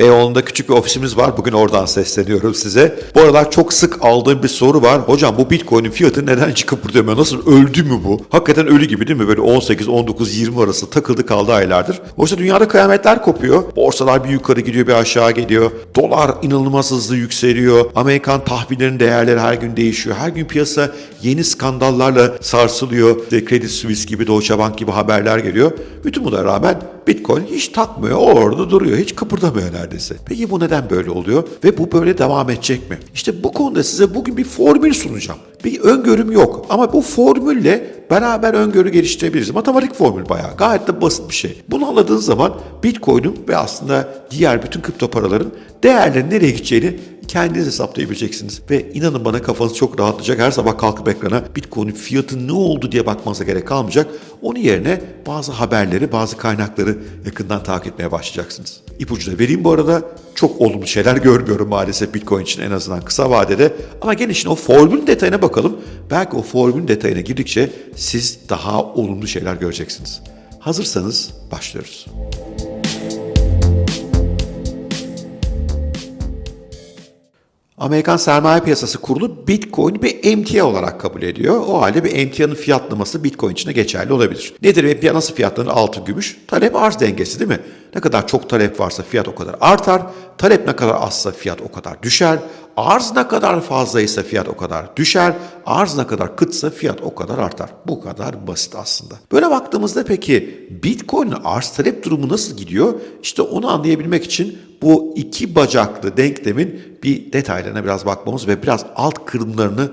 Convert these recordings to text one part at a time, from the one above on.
Beyoğlu'nda küçük bir ofisimiz var. Bugün oradan sesleniyorum size. Bu aralar çok sık aldığım bir soru var. Hocam bu Bitcoin'in fiyatı neden çıkıp burada Nasıl öldü mü bu? Hakikaten ölü gibi değil mi? Böyle 18, 19, 20 arası takıldı kaldı aylardır. Oysa dünyada kıyametler kopuyor. Borsalar bir yukarı gidiyor bir aşağı geliyor. Dolar inanılmaz hızlı yükseliyor. Amerikan tahvillerinin değerleri her gün değişiyor. Her gün piyasa yeni skandallarla sarsılıyor. İşte Credit Suisse gibi, Deutsche Bank gibi haberler geliyor. Bütün buna rağmen Bitcoin hiç takmıyor. O orada duruyor. Hiç kıpırdamıyor neredeyse. Peki bu neden böyle oluyor? Ve bu böyle devam edecek mi? İşte bu konuda size bugün bir formül sunacağım. Bir öngörüm yok. Ama bu formülle beraber öngörü geliştirebiliriz. Matematik formül bayağı. Gayet de basit bir şey. Bunu anladığınız zaman Bitcoin'in ve aslında diğer bütün kripto paraların değerlerinin nereye gideceğini kendiniz hesaplayabileceksiniz. Ve inanın bana kafanız çok rahatlayacak. Her sabah kalkıp ekrana Bitcoin'in fiyatı ne oldu diye bakmanıza gerek kalmayacak. Onun yerine bazı haberleri, bazı kaynakları yakından takip etmeye başlayacaksınız. İpucu da vereyim bu arada. Çok olumlu şeyler görmüyorum maalesef Bitcoin için en azından kısa vadede. Ama gelin şimdi o formülün detayına bakalım. Belki o formülün detayına girdikçe siz daha olumlu şeyler göreceksiniz. Hazırsanız başlıyoruz. Amerikan Sermaye Piyasası Kurulu Bitcoin bir emtia olarak kabul ediyor. O halde bir emtianın fiyatlaması Bitcoin için de geçerli olabilir. Nedir emtia nasıl fiyatlanır? Altın, gümüş. Talep arz dengesi değil mi? Ne kadar çok talep varsa fiyat o kadar artar. Talep ne kadar azsa fiyat o kadar düşer. Arz ne kadar fazlaysa fiyat o kadar düşer. Arz ne kadar kıtsa fiyat o kadar artar. Bu kadar basit aslında. Böyle baktığımızda peki Bitcoin'in arz talep durumu nasıl gidiyor? İşte onu anlayabilmek için bu iki bacaklı denklemin bir detaylarına biraz bakmamız ve biraz alt kırımlarını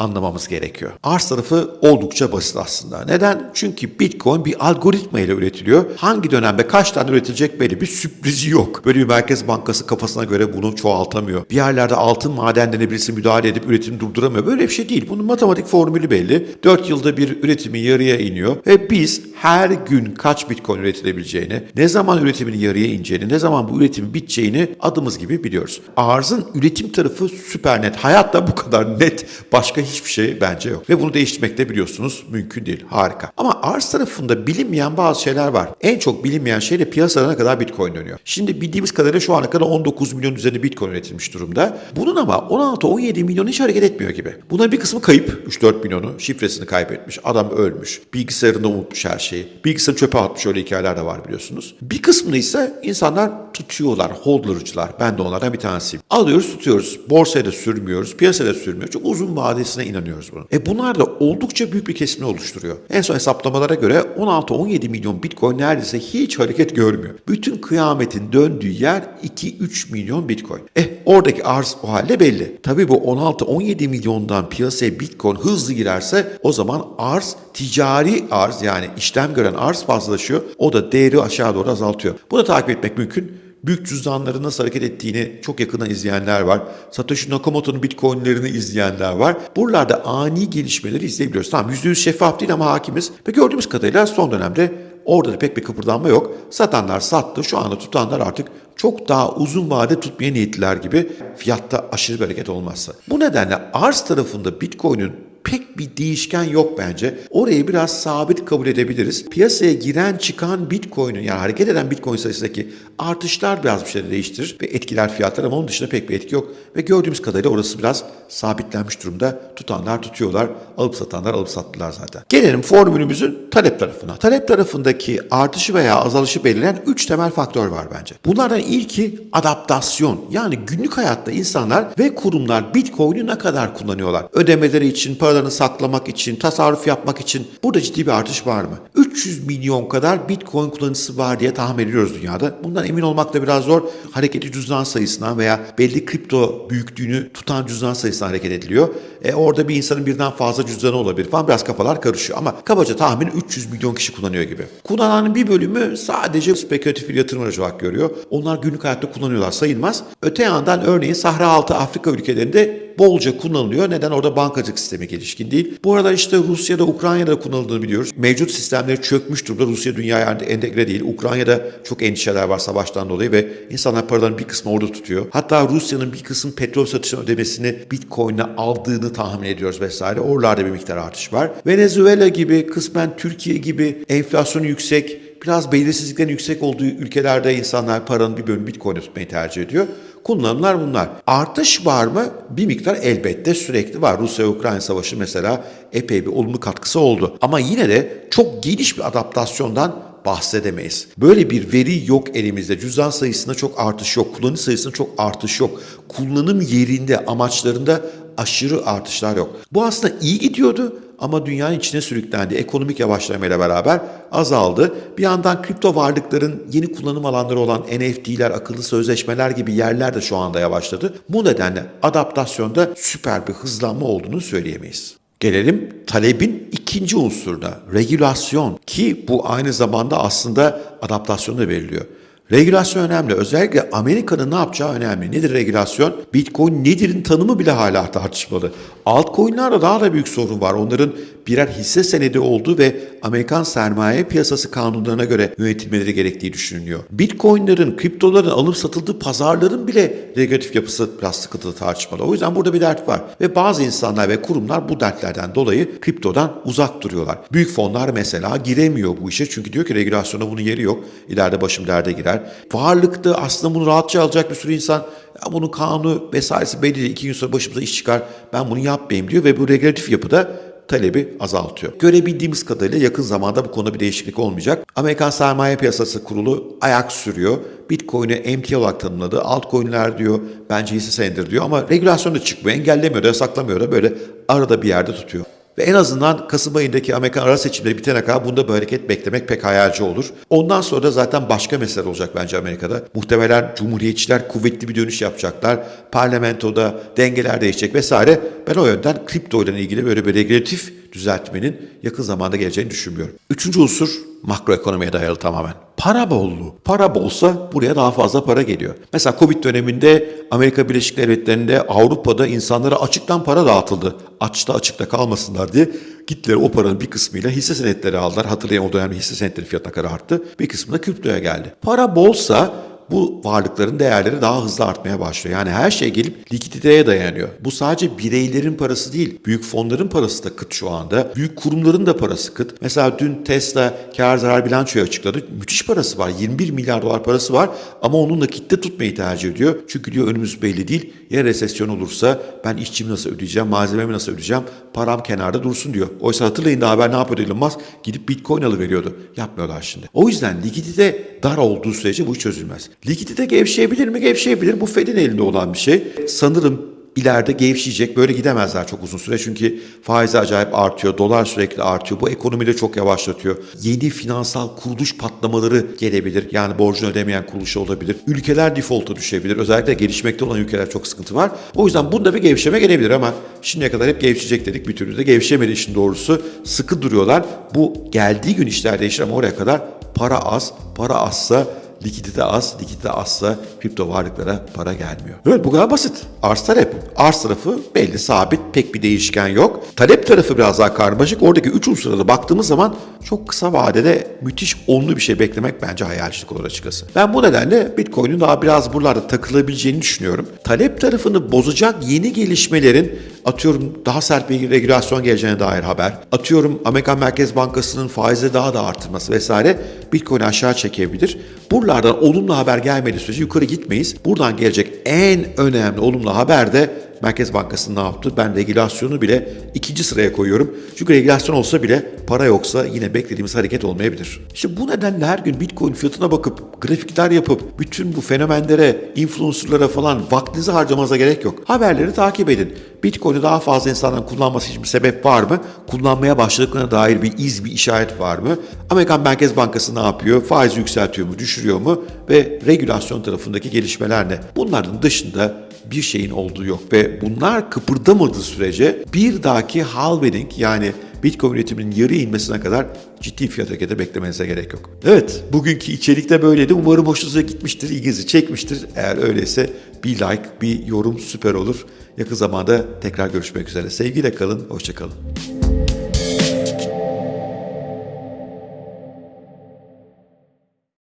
anlamamız gerekiyor. Arz tarafı oldukça basit aslında. Neden? Çünkü Bitcoin bir algoritma ile üretiliyor. Hangi dönemde kaç tane üretilecek belli bir sürprizi yok. Böyle bir merkez bankası kafasına göre bunu çoğaltamıyor. Bir yerlerde altın madenlerine birisi müdahale edip üretimi durduramıyor. Böyle bir şey değil. Bunun matematik formülü belli. 4 yılda bir üretimi yarıya iniyor ve biz her gün kaç Bitcoin üretilebileceğini, ne zaman üretimin yarıya ineceğini, ne zaman bu üretimin biteceğini adımız gibi biliyoruz. Arzın üretim tarafı süper net. Hayatta bu kadar net başka hiçbir şey bence yok. Ve bunu değiştirmek de biliyorsunuz mümkün değil. Harika. Ama arz tarafında bilinmeyen bazı şeyler var. En çok bilinmeyen şey de piyasada ne kadar Bitcoin dönüyor. Şimdi bildiğimiz kadarıyla şu ana kadar 19 milyon üzerinde Bitcoin üretilmiş durumda. Bunun ama 16-17 milyon hiç hareket etmiyor gibi. Bunların bir kısmı kayıp. 3-4 milyonu şifresini kaybetmiş. Adam ölmüş. Bilgisayarında unutmuş her şeyi. Bilgisayarı çöpe atmış öyle hikayeler de var biliyorsunuz. Bir kısmını ise insanlar tutuyorlar. Holdlarıcılar. Ben de onlardan bir tanesiyim. Alıyoruz tutuyoruz. Borsaya da sürmüyoruz. Piyasaya da sürmüyoruz. Çok uzun vadesine inanıyoruz bunun. E bunlar da oldukça büyük bir kesimini oluşturuyor. En son hesaplamalara göre 16-17 milyon Bitcoin neredeyse hiç hareket görmüyor. Bütün kıyametin döndüğü yer 2-3 milyon Bitcoin. Eh oradaki arz o halde belli. Tabii bu 16-17 milyondan piyasaya Bitcoin hızlı girerse o zaman arz ticari arz yani işlem gören arz fazlalaşıyor. O da değeri aşağı doğru azaltıyor. Bunu takip etmek mümkün büyük cüzdanların nasıl hareket ettiğini çok yakından izleyenler var. Satoshi Nakamoto'nun bitcoinlerini izleyenler var. Buralarda ani gelişmeleri izleyebiliyoruz. Tamam %100 şeffaf değil ama hakimiz. Ve gördüğümüz kadarıyla son dönemde orada da pek bir kıpırdanma yok. Satanlar sattı. Şu anda tutanlar artık çok daha uzun vade tutmaya niyetliler gibi fiyatta aşırı bir hareket olmazsa. Bu nedenle arz tarafında Bitcoin'in pek bir değişken yok bence. Orayı biraz sabit kabul edebiliriz. Piyasaya giren çıkan Bitcoin'in yani hareket eden Bitcoin sayısındaki artışlar biraz bir şeyleri değiştirir ve etkiler fiyatlar ama onun dışında pek bir etki yok. Ve gördüğümüz kadarıyla orası biraz sabitlenmiş durumda. Tutanlar tutuyorlar, alıp satanlar alıp sattılar zaten. Gelelim formülümüzün talep tarafına. Talep tarafındaki artışı veya azalışı belirleyen 3 temel faktör var bence. Bunlardan ilki adaptasyon. Yani günlük hayatta insanlar ve kurumlar Bitcoin'i ne kadar kullanıyorlar? Ödemeleri için, paralarını saklamak için, tasarruf yapmak için burada ciddi bir artış var mı? 300 milyon kadar Bitcoin kullanıcısı var diye tahmin ediyoruz dünyada. Bundan emin olmak da biraz zor. Hareketli cüzdan sayısından veya belli kripto büyüklüğünü tutan cüzdan sayısından hareket ediliyor. E, orada bir insanın birden fazla cüzdanı olabilir falan biraz kafalar karışıyor. Ama kabaca tahmin 300 milyon kişi kullanıyor gibi. Kullananın bir bölümü sadece spekülatif bir yatırım aracı olarak görüyor. Onlar günlük hayatta kullanıyorlar sayılmaz. Öte yandan örneğin Sahra altı Afrika ülkelerinde bolca kullanılıyor. Neden? Orada bankacılık sistemi gelişkin değil. Bu arada işte Rusya'da, Ukrayna'da kullanıldığını biliyoruz. Mevcut sistemleri çökmüş durumda. Rusya dünyaya entegre değil. Ukrayna'da çok endişeler var savaştan dolayı ve insanlar paraların bir kısmını orada tutuyor. Hatta Rusya'nın bir kısım petrol satışının ödemesini Bitcoin'e aldığını tahmin ediyoruz vesaire. Oralarda bir miktar artış var. Venezuela gibi, kısmen Türkiye gibi enflasyonu yüksek, biraz belirsizliklerin yüksek olduğu ülkelerde insanlar paranın bir bölümü Bitcoin'e tutmayı tercih ediyor. Kullanımlar bunlar. Artış var mı? Bir miktar elbette sürekli var. Rusya-Ukrayna savaşı mesela epey bir olumlu katkısı oldu. Ama yine de çok geniş bir adaptasyondan bahsedemeyiz. Böyle bir veri yok elimizde. Cüzdan sayısında çok artış yok. Kullanım sayısında çok artış yok. Kullanım yerinde, amaçlarında aşırı artışlar yok. Bu aslında iyi gidiyordu ama dünyanın içine sürüklendi. Ekonomik yavaşlamayla beraber azaldı. Bir yandan kripto varlıkların yeni kullanım alanları olan NFT'ler, akıllı sözleşmeler gibi yerler de şu anda yavaşladı. Bu nedenle adaptasyonda süper bir hızlanma olduğunu söyleyemeyiz. Gelelim talebin ikinci unsuruna, regülasyon ki bu aynı zamanda aslında adaptasyonda veriliyor. Regülasyon önemli. Özellikle Amerika'nın ne yapacağı önemli. Nedir regülasyon? Bitcoin nedir'in tanımı bile hala tartışmalı. Altcoin'larda daha da büyük sorun var. Onların birer hisse senedi olduğu ve Amerikan sermaye piyasası kanunlarına göre yönetilmeleri gerektiği düşünülüyor. Bitcoin'lerin, kriptoların alıp satıldığı pazarların bile regülatif yapısı biraz sıkıntılı tartışmalı. O yüzden burada bir dert var. Ve bazı insanlar ve kurumlar bu dertlerden dolayı kriptodan uzak duruyorlar. Büyük fonlar mesela giremiyor bu işe çünkü diyor ki regülasyona bunun yeri yok. İleride başım derde girer. Varlıkta aslında bunu rahatça alacak bir sürü insan ya bunun kanunu vesairesi belli değil. İki gün sonra başımıza iş çıkar. Ben bunu yapmayayım diyor ve bu regülatif yapıda talebi azaltıyor. Görebildiğimiz kadarıyla yakın zamanda bu konuda bir değişiklik olmayacak. Amerikan Sermaye Piyasası Kurulu ayak sürüyor. Bitcoin'i emtia olarak tanımladı. Altcoin'ler diyor bence hisse senedidir diyor ama regülasyon da çıkmıyor. Engellemiyor da yasaklamıyor da böyle arada bir yerde tutuyor. Ve en azından Kasım ayındaki Amerikan ara seçimleri bitene kadar bunda bir hareket beklemek pek hayalci olur. Ondan sonra da zaten başka mesele olacak bence Amerika'da. Muhtemelen Cumhuriyetçiler kuvvetli bir dönüş yapacaklar. Parlamentoda dengeler değişecek vesaire. Ben o yönden kripto ile ilgili böyle bir regülatif düzeltmenin yakın zamanda geleceğini düşünmüyorum. Üçüncü unsur makroekonomiye dayalı tamamen. Para bolluğu. Para bolsa buraya daha fazla para geliyor. Mesela Covid döneminde Amerika Birleşik Devletleri'nde Avrupa'da insanlara açıktan para dağıtıldı. Açta açıkta kalmasınlar diye gittiler o paranın bir kısmıyla hisse senetleri aldılar. Hatırlayın o dönemde hisse senetleri fiyatına kadar arttı. Bir kısmı da kriptoya geldi. Para bolsa bu varlıkların değerleri daha hızlı artmaya başlıyor. Yani her şey gelip likiditeye dayanıyor. Bu sadece bireylerin parası değil, büyük fonların parası da kıt şu anda. Büyük kurumların da parası kıt. Mesela dün Tesla kar zarar bilançoyu açıkladı. Müthiş parası var. 21 milyar dolar parası var ama onun nakitte tutmayı tercih ediyor. Çünkü diyor önümüz belli değil. Ya resesyon olursa ben işçimi nasıl ödeyeceğim, malzememi nasıl ödeyeceğim, param kenarda dursun diyor. Oysa hatırlayın daha haber ne yapıyordu Elon Musk? Gidip Bitcoin alıveriyordu. Yapmıyorlar şimdi. O yüzden likidite dar olduğu sürece bu çözülmez. Likidite gevşeyebilir mi? Gevşeyebilir. Bu Fed'in elinde olan bir şey. Sanırım ileride gevşeyecek. Böyle gidemezler çok uzun süre çünkü faiz acayip artıyor. Dolar sürekli artıyor. Bu ekonomiyi de çok yavaşlatıyor. Yeni finansal kuruluş patlamaları gelebilir. Yani borcunu ödemeyen kuruluş olabilir. Ülkeler default'a düşebilir. Özellikle gelişmekte olan ülkeler çok sıkıntı var. O yüzden bunda bir gevşeme gelebilir ama şimdiye kadar hep gevşeyecek dedik. Bir türlü de gevşemedi işin doğrusu. Sıkı duruyorlar. Bu geldiği gün işler değişir ama oraya kadar para az. Para azsa likidite az, likidite azsa kripto varlıklara para gelmiyor. Evet bu kadar basit. Arz talep. Arz tarafı belli, sabit, pek bir değişken yok. Talep tarafı biraz daha karmaşık. Oradaki üç unsura da baktığımız zaman çok kısa vadede müthiş olumlu bir şey beklemek bence hayalcilik olur açıkçası. Ben bu nedenle Bitcoin'in daha biraz buralarda takılabileceğini düşünüyorum. Talep tarafını bozacak yeni gelişmelerin atıyorum daha sert bir regülasyon geleceğine dair haber. Atıyorum Amerikan Merkez Bankası'nın faizi daha da artırması vesaire Bitcoin'i aşağı çekebilir. Buralardan olumlu haber gelmediği sürece yukarı gitmeyiz. Buradan gelecek en önemli olumlu haber de Merkez Bankası ne yaptı? Ben regülasyonu bile ikinci sıraya koyuyorum. Çünkü regülasyon olsa bile para yoksa yine beklediğimiz hareket olmayabilir. İşte bu nedenle her gün Bitcoin fiyatına bakıp grafikler yapıp bütün bu fenomenlere, influencerlara falan vaktinizi harcamanıza gerek yok. Haberleri takip edin. Bitcoin'i daha fazla insanların kullanması için bir sebep var mı? Kullanmaya başladıklarına dair bir iz, bir işaret var mı? Amerikan Merkez Bankası ne yapıyor? Faiz yükseltiyor mu, düşürüyor mu? Ve regülasyon tarafındaki gelişmeler ne? Bunların dışında bir şeyin olduğu yok ve bunlar kıpırdamadığı sürece bir dahaki halving yani Bitcoin üretiminin yarı inmesine kadar ciddi fiyat hareketi beklemenize gerek yok. Evet, bugünkü içerik de böyleydi. Umarım hoşunuza gitmiştir, ilginizi çekmiştir. Eğer öyleyse bir like, bir yorum süper olur. Yakın zamanda tekrar görüşmek üzere. Sevgiyle kalın, hoşçakalın.